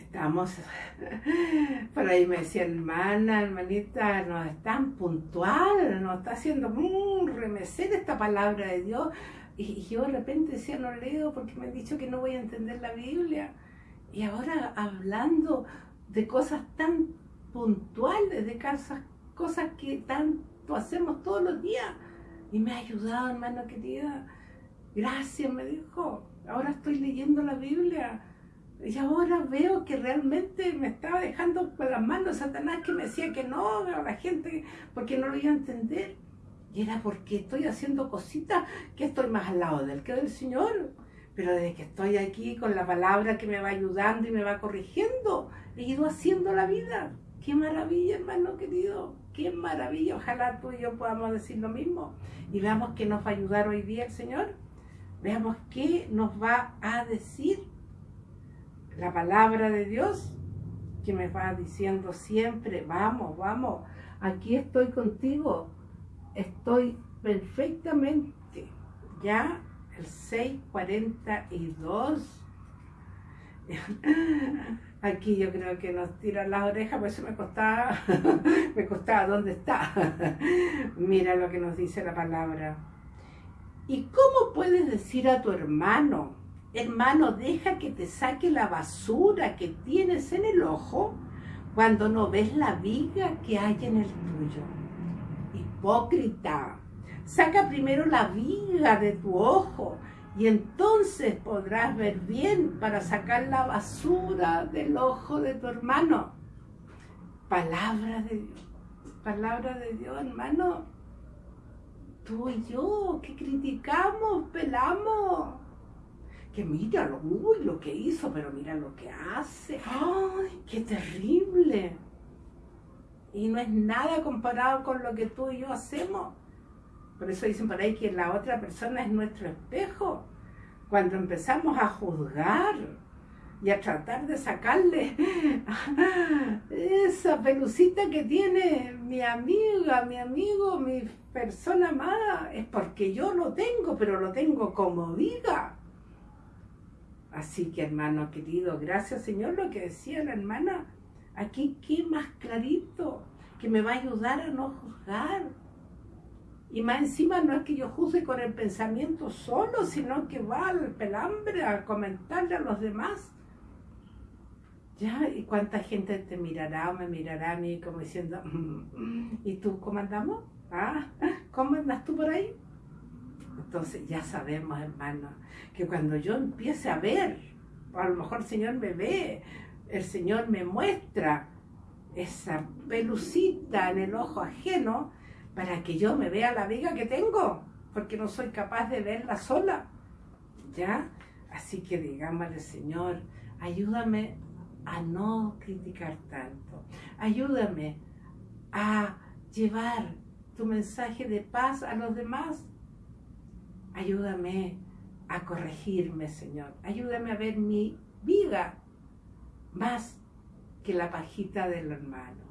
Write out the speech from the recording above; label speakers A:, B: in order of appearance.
A: estamos, por ahí me decía, hermana, hermanita, no es tan puntual, no está haciendo remecer esta palabra de Dios. Y, yo de repente decía, no leo porque me han dicho que no voy a entender la Biblia. Y ahora hablando de cosas tan puntuales, de cosas, cosas que tanto hacemos todos los días. Y me ha ayudado, hermano querida. Gracias, me dijo. Ahora estoy leyendo la Biblia y ahora veo que realmente me estaba dejando con las manos Satanás que me decía que no a la gente porque no lo iba a entender. Y era porque estoy haciendo cositas que estoy más al lado del que del Señor. Pero desde que estoy aquí con la palabra que me va ayudando y me va corrigiendo, he ido haciendo la vida. Qué maravilla, hermano querido. Qué maravilla. Ojalá tú y yo podamos decir lo mismo. Y veamos qué nos va a ayudar hoy día el Señor. Veamos qué nos va a decir la palabra de Dios que me va diciendo siempre, vamos, vamos, aquí estoy contigo, estoy perfectamente, ya el 642. Aquí yo creo que nos tiran las orejas, por eso me costaba, me costaba, ¿dónde está? Mira lo que nos dice la palabra. ¿Y cómo puedes decir a tu hermano, Hermano, deja que te saque la basura que tienes en el ojo cuando no ves la viga que hay en el tuyo. Hipócrita, saca primero la viga de tu ojo y entonces podrás ver bien para sacar la basura del ojo de tu hermano. Palabra de Dios, palabra de Dios, hermano. Tú y yo, que criticamos, pelamos que mira lo, uy, lo que hizo, pero mira lo que hace. ¡Ay, qué terrible! Y no es nada comparado con lo que tú y yo hacemos. Por eso dicen por ahí que la otra persona es nuestro espejo. Cuando empezamos a juzgar y a tratar de sacarle esa pelucita que tiene mi amiga, mi amigo, mi persona amada, es porque yo lo tengo, pero lo tengo como viga Así que hermano querido, gracias Señor lo que decía la hermana. Aquí qué más clarito, que me va a ayudar a no juzgar. Y más encima no es que yo juzgue con el pensamiento solo, sino que va al pelambre a comentarle a los demás. Ya, ¿y cuánta gente te mirará o me mirará a mí como diciendo, mm, ¿y tú cómo andamos? ¿Ah? ¿Cómo andas tú por ahí? Entonces ya sabemos, hermano, que cuando yo empiece a ver, a lo mejor el Señor me ve, el Señor me muestra esa pelucita en el ojo ajeno para que yo me vea la viga que tengo, porque no soy capaz de verla sola. ¿Ya? Así que digámosle, Señor, ayúdame a no criticar tanto. Ayúdame a llevar tu mensaje de paz a los demás Ayúdame a corregirme, Señor. Ayúdame a ver mi vida más que la pajita del hermano.